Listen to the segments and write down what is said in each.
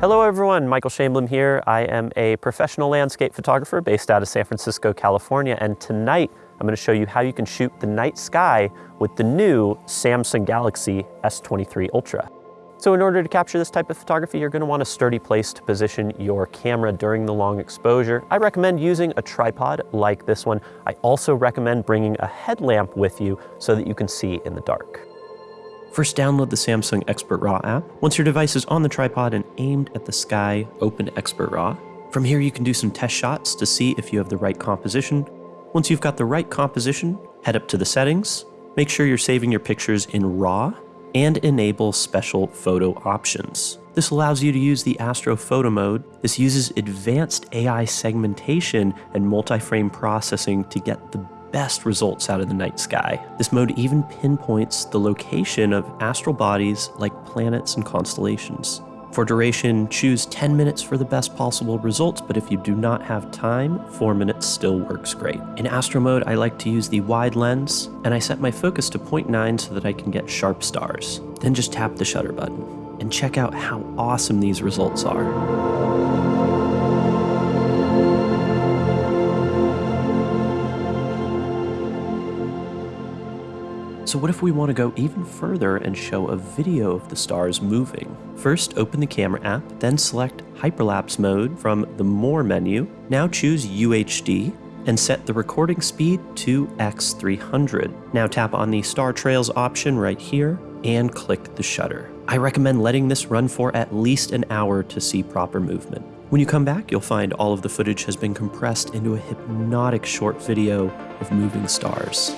Hello everyone, Michael Shainblum here. I am a professional landscape photographer based out of San Francisco, California, and tonight I'm going to show you how you can shoot the night sky with the new Samsung Galaxy S23 Ultra. So in order to capture this type of photography, you're going to want a sturdy place to position your camera during the long exposure. I recommend using a tripod like this one. I also recommend bringing a headlamp with you so that you can see in the dark. First, download the Samsung Expert RAW app. Once your device is on the tripod and aimed at the sky, open Expert RAW. From here, you can do some test shots to see if you have the right composition. Once you've got the right composition, head up to the settings, make sure you're saving your pictures in RAW, and enable special photo options. This allows you to use the Astro Photo mode. This uses advanced AI segmentation and multi-frame processing to get the best results out of the night sky. This mode even pinpoints the location of astral bodies like planets and constellations. For duration, choose 10 minutes for the best possible results, but if you do not have time, 4 minutes still works great. In Astro mode, I like to use the wide lens, and I set my focus to 0.9 so that I can get sharp stars. Then just tap the shutter button, and check out how awesome these results are. So what if we want to go even further and show a video of the stars moving? First, open the camera app, then select hyperlapse mode from the More menu. Now choose UHD and set the recording speed to X300. Now tap on the Star Trails option right here and click the shutter. I recommend letting this run for at least an hour to see proper movement. When you come back, you'll find all of the footage has been compressed into a hypnotic short video of moving stars.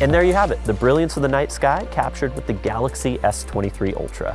And there you have it, the brilliance of the night sky captured with the Galaxy S23 Ultra.